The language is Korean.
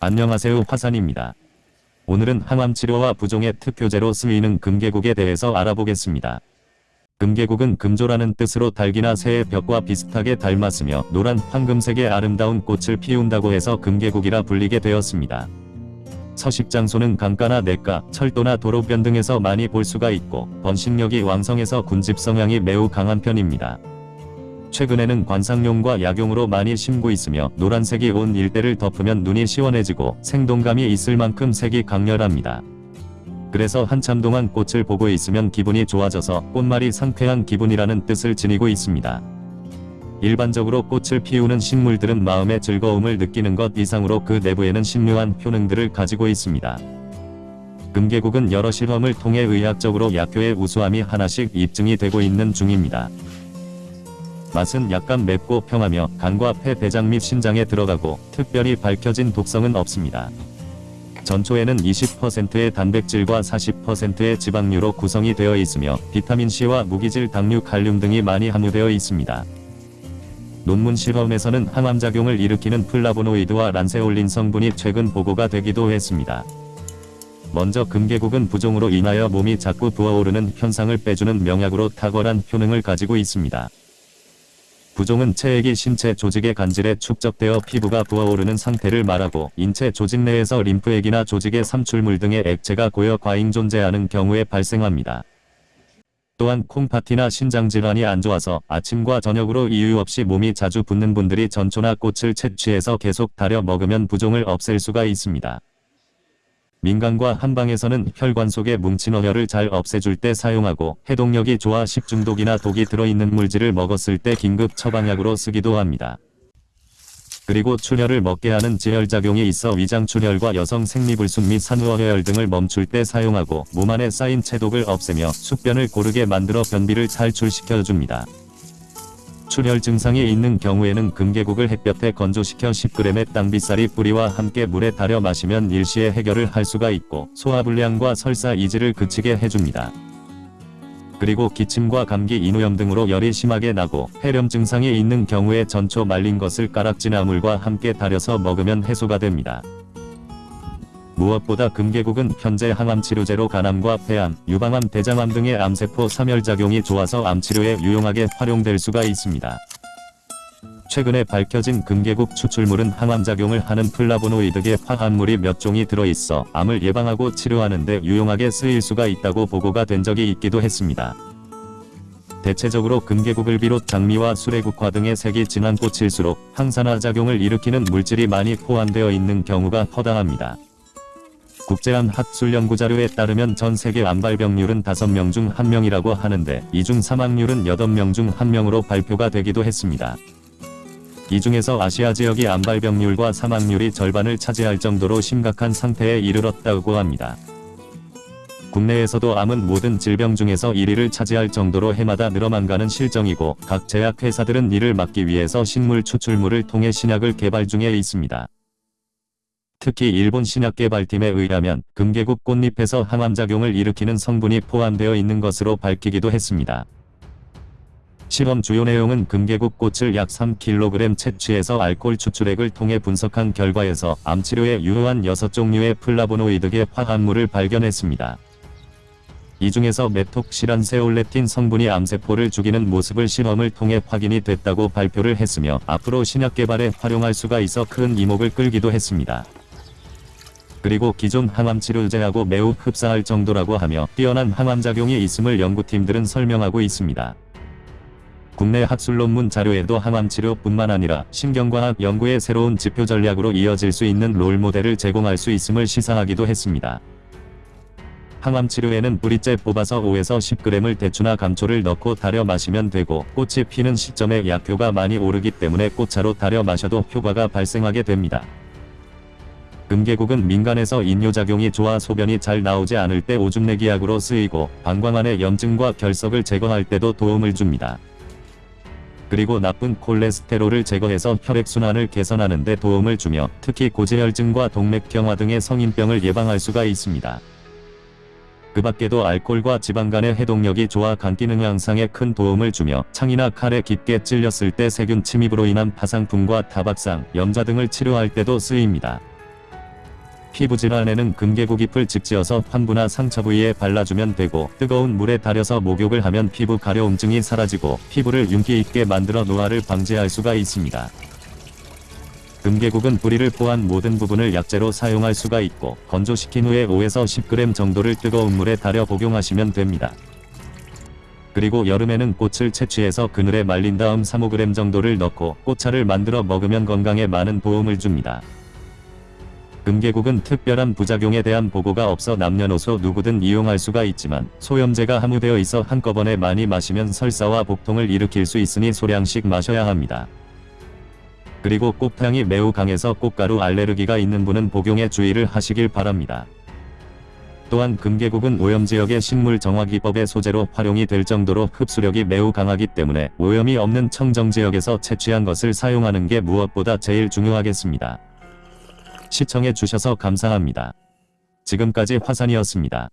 안녕하세요 화산입니다. 오늘은 항암치료와 부종의 특효제로 쓰이는 금계국에 대해서 알아보겠습니다. 금계국은 금조라는 뜻으로 닭이나 새의 벽과 비슷하게 닮았으며 노란 황금색의 아름다운 꽃을 피운다고 해서 금계국이라 불리게 되었습니다. 서식 장소는 강가나 냇가, 철도나 도로변 등에서 많이 볼 수가 있고 번식력이 왕성해서 군집 성향이 매우 강한 편입니다. 최근에는 관상용과 약용으로 많이 심고 있으며 노란색이 온 일대를 덮으면 눈이 시원해지고 생동감이 있을 만큼 색이 강렬합니다. 그래서 한참 동안 꽃을 보고 있으면 기분이 좋아져서 꽃말이 상쾌한 기분이라는 뜻을 지니고 있습니다. 일반적으로 꽃을 피우는 식물들은 마음의 즐거움을 느끼는 것 이상으로 그 내부에는 신묘한 효능들을 가지고 있습니다. 금계국은 여러 실험을 통해 의학적으로 약효의 우수함이 하나씩 입증이 되고 있는 중입니다. 맛은 약간 맵고 평하며 간과 폐, 대장 및 신장에 들어가고 특별히 밝혀진 독성은 없습니다. 전초에는 20%의 단백질과 40%의 지방류로 구성이 되어 있으며 비타민C와 무기질 당류 칼륨 등이 많이 함유되어 있습니다. 논문 실험에서는 항암작용을 일으키는 플라보노이드와 란세올린 성분이 최근 보고가 되기도 했습니다. 먼저 금계국은 부종으로 인하여 몸이 자꾸 부어오르는 현상을 빼주는 명약으로 탁월한 효능을 가지고 있습니다. 부종은 체액이 신체 조직의 간질에 축적되어 피부가 부어오르는 상태를 말하고 인체 조직 내에서 림프액이나 조직의 삼출물 등의 액체가 고여 과잉 존재하는 경우에 발생합니다. 또한 콩파티나 신장질환이 안 좋아서 아침과 저녁으로 이유 없이 몸이 자주 붓는 분들이 전초나 꽃을 채취해서 계속 달여 먹으면 부종을 없앨 수가 있습니다. 민간과 한방에서는 혈관 속에 뭉친 어혈을 잘 없애줄 때 사용하고 해독력이 좋아 식중독이나 독이 들어있는 물질을 먹었을 때 긴급 처방약으로 쓰기도 합니다. 그리고 출혈을 먹게 하는 지혈작용이 있어 위장출혈과 여성 생리불순 및 산후어혈 등을 멈출 때 사용하고 몸 안에 쌓인 체독을 없애며 숙변을 고르게 만들어 변비를 탈출시켜줍니다. 출혈 증상이 있는 경우에는 금계국을 햇볕에 건조시켜 10g의 땅비싸리 뿌리와 함께 물에 달여 마시면 일시에 해결을 할 수가 있고 소화불량과 설사 이지를 그치게 해줍니다. 그리고 기침과 감기 인후염 등으로 열이 심하게 나고 폐렴 증상이 있는 경우에 전초 말린 것을 가락지나물과 함께 달여서 먹으면 해소가 됩니다. 무엇보다 금계국은 현재 항암치료제로 간암과 폐암, 유방암, 대장암 등의 암세포 사멸작용이 좋아서 암치료에 유용하게 활용될 수가 있습니다. 최근에 밝혀진 금계국 추출물은 항암작용을 하는 플라보노이드계 화합물이 몇 종이 들어있어 암을 예방하고 치료하는 데 유용하게 쓰일 수가 있다고 보고가 된 적이 있기도 했습니다. 대체적으로 금계국을 비롯 장미와 수레국화 등의 색이 진한 꽃일수록 항산화 작용을 일으키는 물질이 많이 포함되어 있는 경우가 허다합니다. 국제암 학술 연구 자료에 따르면 전 세계 암발병률은 5명 중 1명이라고 하는데 이 중 사망률은 8명 중 1명으로 발표가 되기도 했습니다. 이 중에서 아시아 지역이 암발병률과 사망률이 절반을 차지할 정도로 심각한 상태에 이르렀다고 합니다. 국내에서도 암은 모든 질병 중에서 1위를 차지할 정도로 해마다 늘어만 가는 실정이고 각 제약회사들은 이를 막기 위해서 식물 추출물을 통해 신약을 개발 중에 있습니다. 특히 일본 신약개발팀에 의하면 금계국 꽃잎에서 항암작용을 일으키는 성분이 포함되어 있는 것으로 밝히기도 했습니다. 실험 주요 내용은 금계국 꽃을 약 3kg 채취해서 알코올 추출액을 통해 분석한 결과에서 암치료에 유효한 6종류의 플라보노이드계 화합물을 발견했습니다. 이 중에서 메톡시란세올레틴 성분이 암세포를 죽이는 모습을 실험을 통해 확인이 됐다고 발표를 했으며 앞으로 신약 개발에 활용할 수가 있어 큰 이목을 끌기도 했습니다. 그리고 기존 항암치료제하고 매우 흡사할 정도라고 하며 뛰어난 항암작용이 있음을 연구팀들은 설명하고 있습니다. 국내 학술 논문 자료에도 항암치료뿐만 아니라 신경과학 연구의 새로운 지표 전략으로 이어질 수 있는 롤모델을 제공할 수 있음을 시사하기도 했습니다. 항암치료에는 뿌리째 뽑아서 5에서 10g을 대추나 감초를 넣고 달여 마시면 되고 꽃이 피는 시점에 약효가 많이 오르기 때문에 꽃차로 달여 마셔도 효과가 발생하게 됩니다. 금계국은 민간에서 인뇨작용이 좋아 소변이 잘 나오지 않을 때 오줌내기약으로 쓰이고 방광안의 염증과 결석을 제거할 때도 도움을 줍니다. 그리고 나쁜 콜레스테롤을 제거해서 혈액순환을 개선하는 데 도움을 주며 특히 고지혈증과 동맥경화 등의 성인병을 예방할 수가 있습니다. 그 밖에도 알코올과 지방간의 해독력이 좋아 간 기능 향상에 큰 도움을 주며 창이나 칼에 깊게 찔렸을 때 세균 침입으로 인한 파상풍과 타박상, 염자 등을 치료할 때도 쓰입니다. 피부 질환에는 금계국 잎을 직지어서 환부나 상처 부위에 발라주면 되고 뜨거운 물에 달여서 목욕을 하면 피부 가려움증이 사라지고 피부를 윤기 있게 만들어 노화를 방지할 수가 있습니다. 금계국은 뿌리를 포함 모든 부분을 약재로 사용할 수가 있고 건조시킨 후에 5에서 10g 정도를 뜨거운 물에 달여 복용하시면 됩니다. 그리고 여름에는 꽃을 채취해서 그늘에 말린 다음 3-5g 정도를 넣고 꽃차를 만들어 먹으면 건강에 많은 도움을 줍니다. 금계국은 특별한 부작용에 대한 보고가 없어 남녀노소 누구든 이용할 수가 있지만 소염제가 함유되어 있어 한꺼번에 많이 마시면 설사와 복통을 일으킬 수 있으니 소량씩 마셔야 합니다. 그리고 꽃향이 매우 강해서 꽃가루 알레르기가 있는 분은 복용에 주의를 하시길 바랍니다. 또한 금계국은 오염지역의 식물 정화기법의 소재로 활용이 될 정도로 흡수력이 매우 강하기 때문에 오염이 없는 청정지역에서 채취한 것을 사용하는 게 무엇보다 제일 중요하겠습니다. 시청해 주셔서 감사합니다. 지금까지 화산이었습니다.